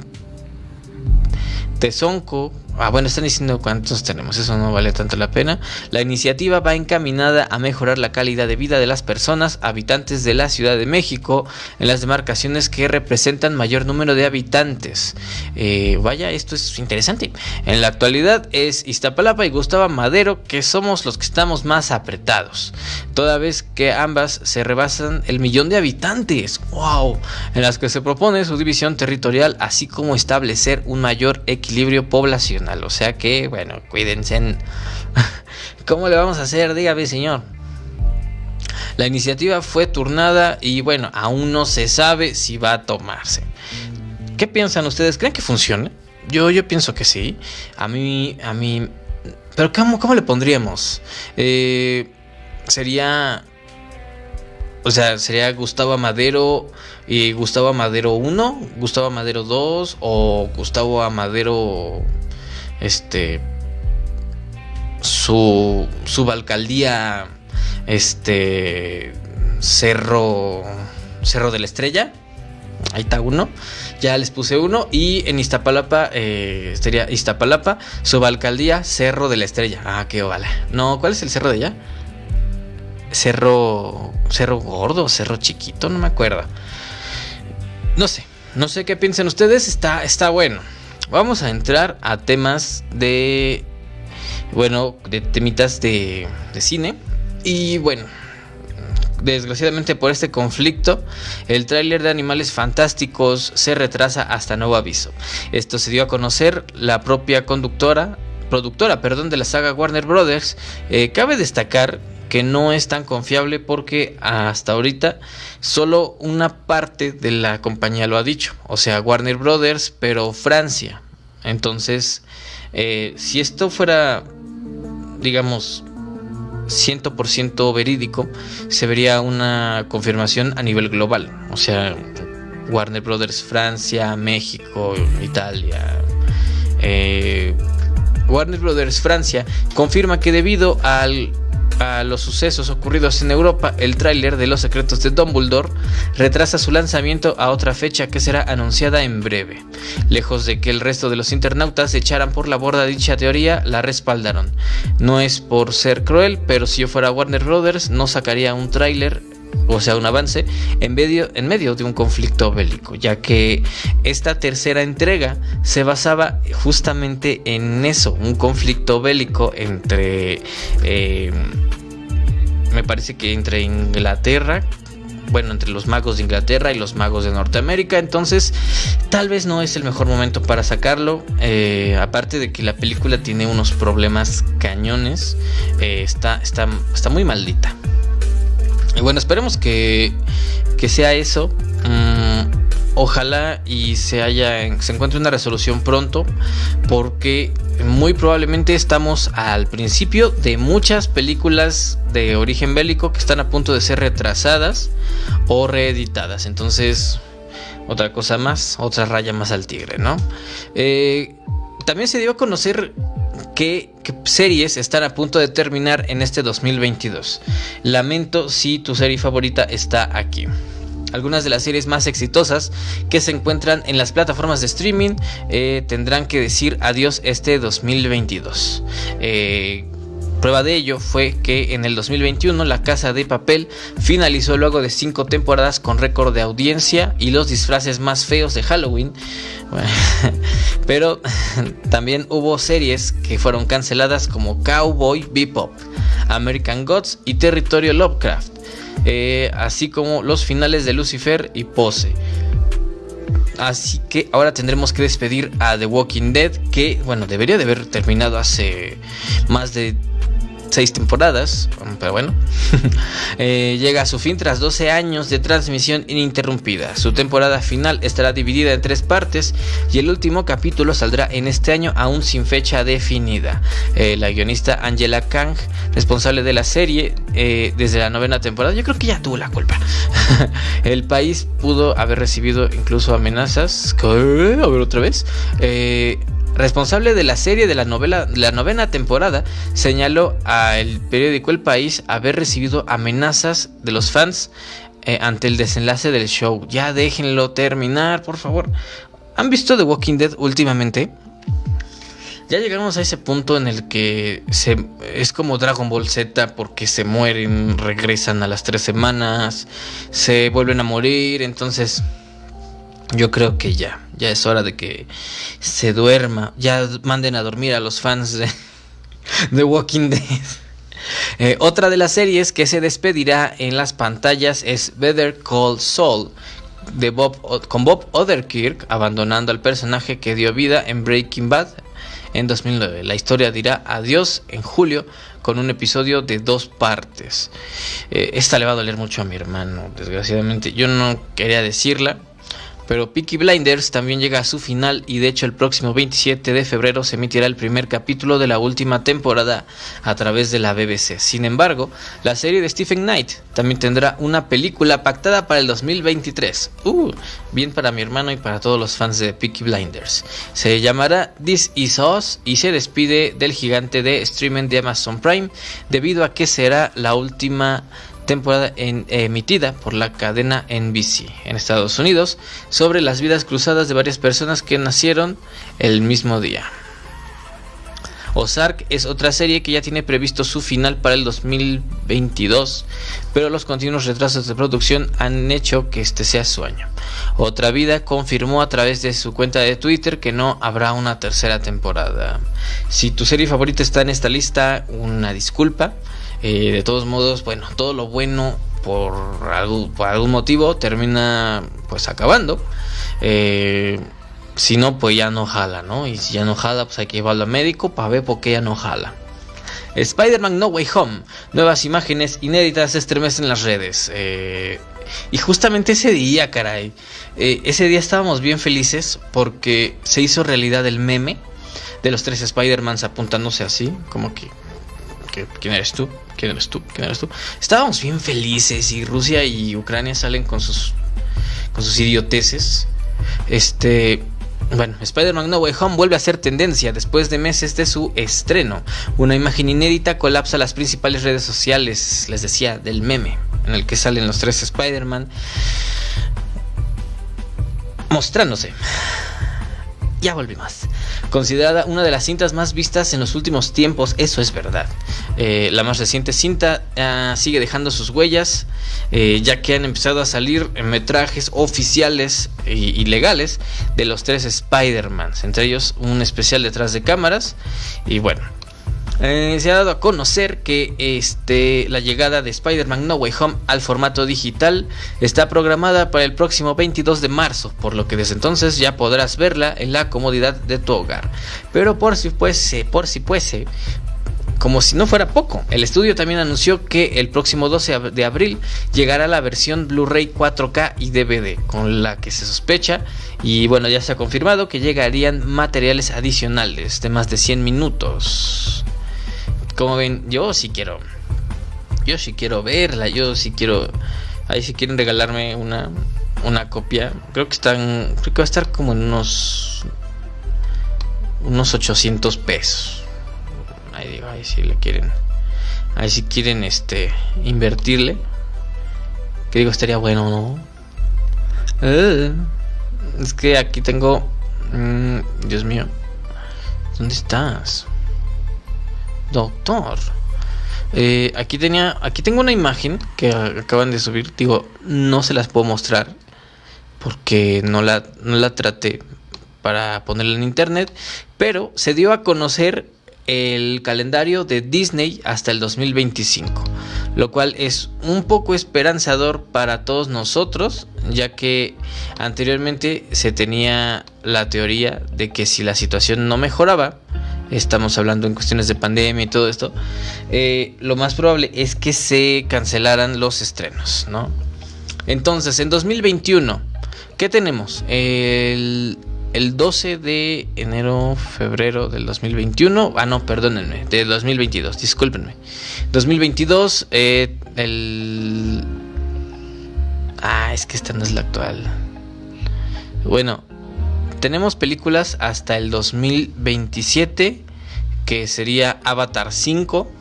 Tezonco Ah, bueno, están diciendo cuántos tenemos, eso no vale tanto la pena. La iniciativa va encaminada a mejorar la calidad de vida de las personas habitantes de la Ciudad de México en las demarcaciones que representan mayor número de habitantes. Eh, vaya, esto es interesante. En la actualidad es Iztapalapa y Gustavo Madero que somos los que estamos más apretados, toda vez que ambas se rebasan el millón de habitantes. ¡Wow! En las que se propone su división territorial, así como establecer un mayor equilibrio poblacional. O sea que, bueno, cuídense. ¿Cómo le vamos a hacer? Dígame, señor. La iniciativa fue turnada y bueno, aún no se sabe si va a tomarse. ¿Qué piensan ustedes? ¿Creen que funcione? Yo, yo pienso que sí. A mí, a mí... Pero ¿cómo, cómo le pondríamos? Eh, sería... O sea, sería Gustavo Amadero y Gustavo Amadero 1, Gustavo Amadero 2 o Gustavo Amadero este su subalcaldía este Cerro Cerro de la Estrella Ahí está uno. Ya les puse uno. Y en Iztapalapa, eh, sería Iztapalapa, subalcaldía Cerro de la Estrella. Ah, qué vale. No, ¿cuál es el cerro de allá? Cerro. Cerro gordo, cerro chiquito, no me acuerdo. No sé. No sé qué piensan ustedes. Está, está bueno. Vamos a entrar a temas de. Bueno, de temitas de, de cine. Y bueno, desgraciadamente por este conflicto, el tráiler de Animales Fantásticos se retrasa hasta nuevo aviso. Esto se dio a conocer la propia conductora, productora, perdón, de la saga Warner Brothers. Eh, cabe destacar que no es tan confiable porque hasta ahorita solo una parte de la compañía lo ha dicho, o sea, Warner Brothers, pero Francia. Entonces, eh, si esto fuera, digamos, 100% verídico, se vería una confirmación a nivel global. O sea, Warner Brothers Francia, México, Italia. Eh, Warner Brothers Francia confirma que debido al a los sucesos ocurridos en Europa, el tráiler de Los secretos de Dumbledore retrasa su lanzamiento a otra fecha que será anunciada en breve. Lejos de que el resto de los internautas echaran por la borda dicha teoría, la respaldaron. No es por ser cruel, pero si yo fuera Warner Brothers no sacaría un tráiler o sea, un avance en medio, en medio de un conflicto bélico, ya que esta tercera entrega se basaba justamente en eso, un conflicto bélico entre, eh, me parece que entre Inglaterra, bueno, entre los magos de Inglaterra y los magos de Norteamérica. Entonces, tal vez no es el mejor momento para sacarlo. Eh, aparte de que la película tiene unos problemas cañones, eh, está, está, está muy maldita. Y bueno, esperemos que, que sea eso. Mm, ojalá y se haya se encuentre una resolución pronto porque muy probablemente estamos al principio de muchas películas de origen bélico que están a punto de ser retrasadas o reeditadas entonces otra cosa más otra raya más al tigre no eh, también se dio a conocer qué, series están a punto de terminar en este 2022. Lamento si tu serie favorita está aquí. Algunas de las series más exitosas que se encuentran en las plataformas de streaming eh, tendrán que decir adiós este 2022. Eh, Prueba de ello fue que en el 2021 La Casa de Papel finalizó luego de cinco temporadas con récord de audiencia y los disfraces más feos de Halloween. pero también hubo series que fueron canceladas como Cowboy Bebop, American Gods y Territorio Lovecraft, eh, así como los finales de Lucifer y Pose. Así que ahora tendremos que despedir a The Walking Dead, que bueno, debería de haber terminado hace más de seis temporadas, pero bueno, eh, llega a su fin tras 12 años de transmisión ininterrumpida. Su temporada final estará dividida en tres partes y el último capítulo saldrá en este año aún sin fecha definida. Eh, la guionista Angela Kang, responsable de la serie eh, desde la novena temporada, yo creo que ya tuvo la culpa. el país pudo haber recibido incluso amenazas. A ver otra vez responsable de la serie de la novela la novena temporada, señaló al periódico El País haber recibido amenazas de los fans eh, ante el desenlace del show. Ya déjenlo terminar, por favor. ¿Han visto The Walking Dead últimamente? Ya llegamos a ese punto en el que se, es como Dragon Ball Z porque se mueren, regresan a las tres semanas, se vuelven a morir, entonces yo creo que ya, ya es hora de que se duerma, ya manden a dormir a los fans de, The Walking Dead. Eh, otra de las series que se despedirá en las pantallas es Better Call Saul, de Bob, con Bob Odenkirk abandonando al personaje que dio vida en Breaking Bad en 2009. La historia dirá adiós en julio con un episodio de dos partes. Eh, esta le va a doler mucho a mi hermano, desgraciadamente. Yo no quería decirla, pero Peaky Blinders también llega a su final y de hecho el próximo 27 de febrero se emitirá el primer capítulo de la última temporada a través de la BBC. Sin embargo, la serie de Stephen Knight también tendrá una película pactada para el 2023. Uh, bien para mi hermano y para todos los fans de Peaky Blinders. Se llamará This Is Us y se despide del gigante de streaming de Amazon Prime debido a que será la última temporada emitida por la cadena NBC en Estados Unidos sobre las vidas cruzadas de varias personas que nacieron el mismo día. Ozark es otra serie que ya tiene previsto su final para el 2022, pero los continuos retrasos de producción han hecho que este sea su año. Otra Vida confirmó a través de su cuenta de Twitter que no habrá una tercera temporada. Si tu serie favorita está en esta lista, una disculpa. Eh, de todos modos, bueno, todo lo bueno por algún, por algún motivo termina pues acabando. Eh, si no, pues ya no jala, ¿no? Y si ya no jala, pues hay que llevarlo al médico para ver por qué ya no jala. Spider-Man No Way Home. Nuevas imágenes inéditas estremecen las redes. Eh, y justamente ese día, caray. Ese día estábamos bien felices porque se hizo realidad el meme de los tres Spider-Mans apuntándose así, como que, ¿Quién eres tú? ¿Quién eres tú? ¿Quién eres tú? Estábamos bien felices y Rusia y Ucrania salen con sus, con sus idioteces. Este. Bueno, Spider-Man No Way Home vuelve a ser tendencia después de meses de su estreno. Una imagen inédita colapsa las principales redes sociales, les decía, del meme, en el que salen los tres Spider-Man mostrándose. Ya volvimos. Considerada una de las cintas más vistas en los últimos tiempos, eso es verdad. Eh, la más reciente cinta ah, sigue dejando sus huellas, eh, ya que han empezado a salir metrajes oficiales y, legales de los tres Spider-Mans, entre ellos un especial detrás de cámaras. Y bueno, eh, se ha dado a conocer que este, la llegada de Spider-Man No Way Home al formato digital está programada para el próximo 22 de marzo, por lo que desde entonces ya podrás verla en la comodidad de tu hogar. Pero por si fuese, por si fuese, como si no fuera poco, el estudio también anunció que el próximo 12 de abril llegará la versión Blu-ray 4K y DVD, con la que se sospecha, y bueno, ya se ha confirmado que llegarían materiales adicionales de más de 100 minutos. Como ven, yo sí quiero. Yo sí quiero verla. Yo sí quiero. Ahí si quieren regalarme una, una copia. Creo que están. Creo que va a estar como en unos. Unos 800 pesos. Ahí digo, ahí si le quieren. Ahí si quieren este. Invertirle. Que digo, estaría bueno, ¿no? Eh, es que aquí tengo. Mm, Dios mío. ¿Dónde estás? Doctor. Eh, aquí tenía. Aquí tengo una imagen que acaban de subir. Digo, no se las puedo mostrar. Porque no la, no la traté para ponerla en internet. Pero se dio a conocer el calendario de Disney hasta el 2025. Lo cual es un poco esperanzador para todos nosotros. Ya que anteriormente se tenía la teoría de que si la situación no mejoraba estamos hablando en cuestiones de pandemia y todo esto, eh, lo más probable es que se cancelaran los estrenos, ¿no? Entonces, en 2021, ¿qué tenemos? El, 12 de enero, febrero del 2021, ah, no, perdónenme, de 2022, discúlpenme. 2022, eh, el... Ah, es que esta no es la actual. Bueno, tenemos películas hasta el 2027, que sería Avatar 5.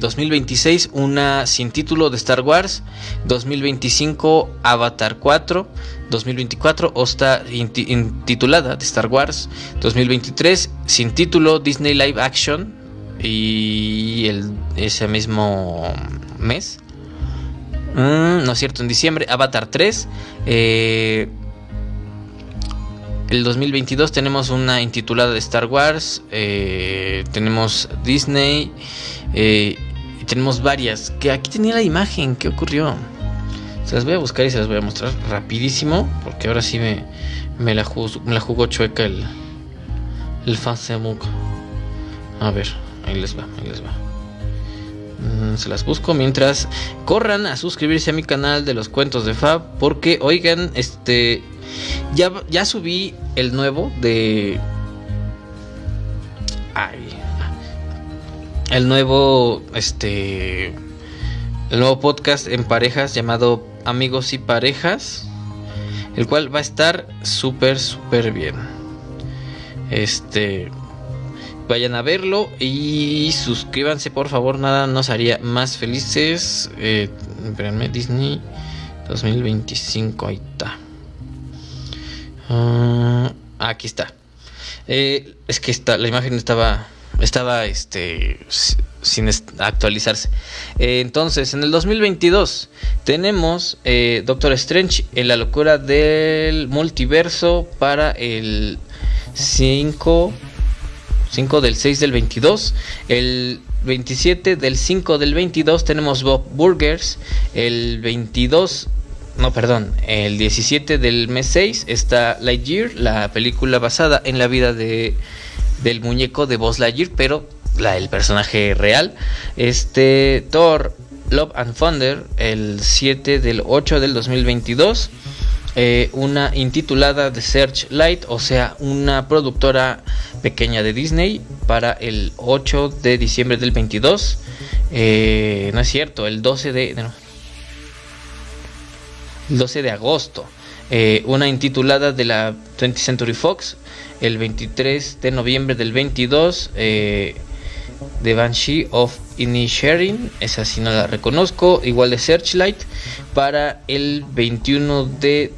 2026 eh, una sin título de Star Wars, 2025 Avatar 4, 2024 Osta intitulada de Star Wars, 2023 sin título Disney Live Action y el, ese mismo mes, mm, no es cierto, en diciembre Avatar 3, eh, el 2022 tenemos una intitulada de Star Wars, eh, tenemos Disney eh, y tenemos varias. Que aquí tenía la imagen, ¿qué ocurrió? Se las voy a buscar y se las voy a mostrar rapidísimo, porque ahora sí me, me, la, jugó, chueca el, el Facebook. A ver, ahí les va, ahí les va. Mm, se las busco mientras corran a suscribirse a mi canal de los cuentos de Fab porque oigan este ya, ya subí el nuevo de. Ay. El nuevo. Este. El nuevo podcast en parejas llamado Amigos y Parejas. El cual va a estar súper, súper bien. Este. Vayan a verlo y suscríbanse por favor, nada nos haría más felices. Eh, Disney 2025, ahí está. Ah, aquí está. Eh, es que está, la imagen estaba, estaba este, sin actualizarse. Eh, entonces, en el 2022 tenemos eh, Doctor Strange en la locura del multiverso para el 5, 5 del 6 del 22. El 27 del 5 del 22 tenemos Bob Burgers. El 22 no, perdón, el 17 del mes 6 está Lightyear, la película basada en la vida de, del muñeco de Buzz Lightyear, pero la, el personaje real. Este Thor Love and Thunder, el 7 del 8 del 2022. Eh, una intitulada The Searchlight, o sea, una productora pequeña de Disney para el 8 de diciembre del 22. Eh, no es cierto, el 12 de, el 12 de agosto. Eh, una intitulada de la 20th Century Fox, el 23 de noviembre del 22, eh, The Banshee of Inisherin, esa sí no la reconozco, igual de Searchlight, para el 21 de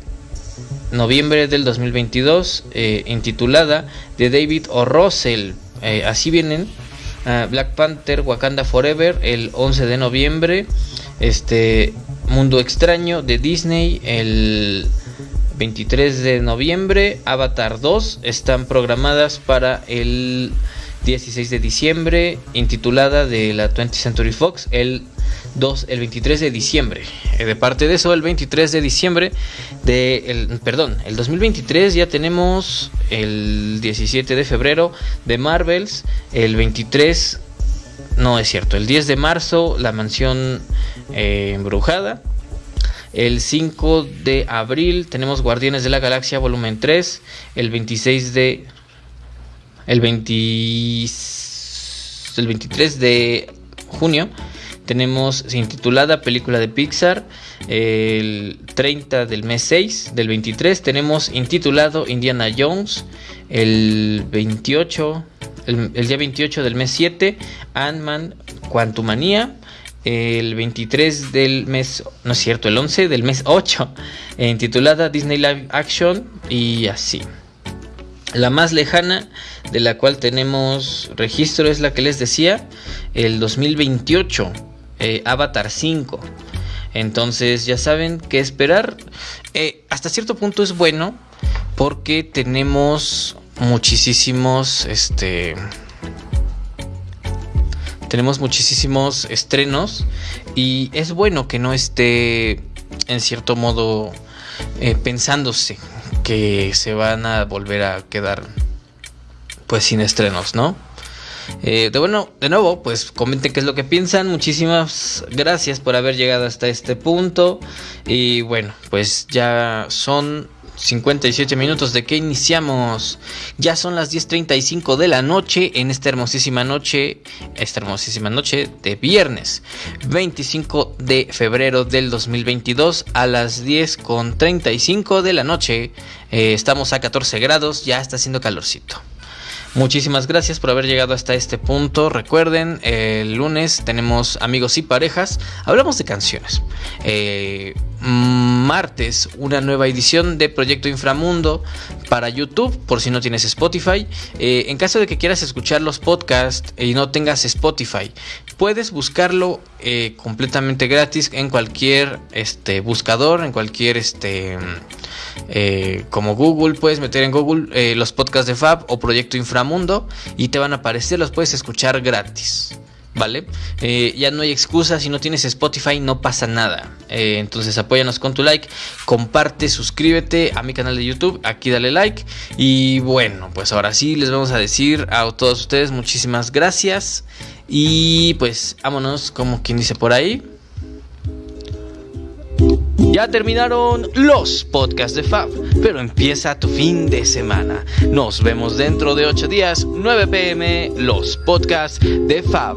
noviembre del 2022, eh, intitulada de David O. Eh, así vienen, ah, Black Panther Wakanda Forever, el 11 de noviembre, este Mundo Extraño de Disney el 23 de noviembre. Avatar 2 están programadas para el 16 de diciembre. Intitulada de la 20th Century Fox el, 2, el 23 de diciembre. Eh, de parte de eso, el 23 de diciembre de el, perdón, el 2023 ya tenemos el 17 de febrero de Marvels. El 23 no es cierto. El 10 de marzo, la mansión eh, embrujada. El 5 de abril tenemos Guardianes de la Galaxia volumen 3. El 26 de... El, 20, el 23 de junio tenemos intitulada película de Pixar. El 30 del mes 6 del 23 tenemos intitulado Indiana Jones. El 28 el, día 28 del mes 7, Ant-Man Quantumania. El 23 del mes, no es cierto, el 11 del mes 8, eh, titulada Disney Live Action y así. La más lejana de la cual tenemos registro es la que les decía, el 2028, eh, Avatar 5. Entonces ya saben qué esperar. Eh, hasta cierto punto es bueno porque tenemos muchísimos, este, tenemos muchísimos estrenos y es bueno que no esté en cierto modo eh, pensándose que se van a volver a quedar pues sin estrenos, ¿no? Eh, de bueno, de nuevo, pues comenten qué es lo que piensan. Muchísimas gracias por haber llegado hasta este punto. Y bueno, pues ya son 57 minutos de que iniciamos. Ya son las 10.35 de la noche en esta hermosísima noche, esta hermosísima noche de viernes 25 de febrero del 2022 a las 10.35 de la noche. Eh, estamos a 14 grados, ya está haciendo calorcito. Muchísimas gracias por haber llegado hasta este punto. Recuerden, el lunes tenemos amigos y parejas. Hablamos de canciones. Eh, martes, una nueva edición de Proyecto Inframundo para YouTube, por si no tienes Spotify. Eh, en caso de que quieras escuchar los podcasts y no tengas Spotify, puedes buscarlo eh, completamente gratis en cualquier este, buscador, en cualquier este eh, como Google, puedes meter en Google eh, los podcasts de Fab o Proyecto Inframundo y te van a aparecer, los puedes escuchar gratis. ¿Vale? Eh, ya no hay excusa, si no tienes Spotify no pasa nada. entonces apóyanos con tu like, comparte, suscríbete a mi canal de YouTube, aquí dale like. Y bueno, pues ahora sí les vamos a decir a todos ustedes muchísimas gracias. Y pues vámonos, como quien dice por ahí. Ya terminaron los podcasts de Fab, pero empieza tu fin de semana. Nos vemos dentro de 8 días, 9 pm, los podcasts de Fab.